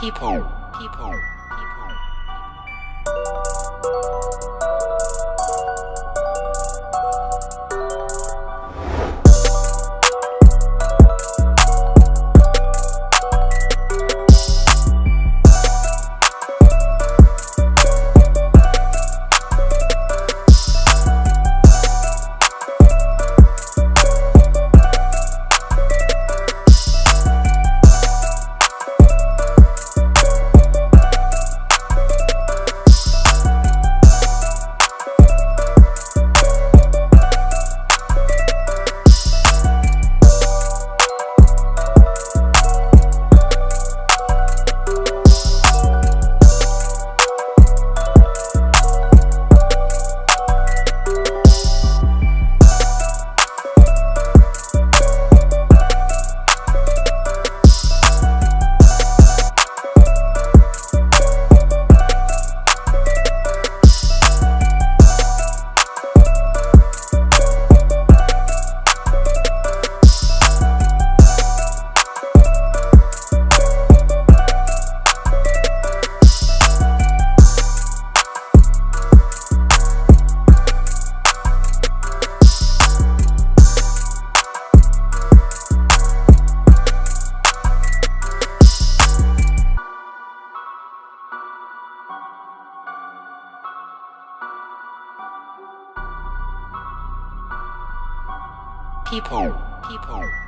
people, people, people. people, people.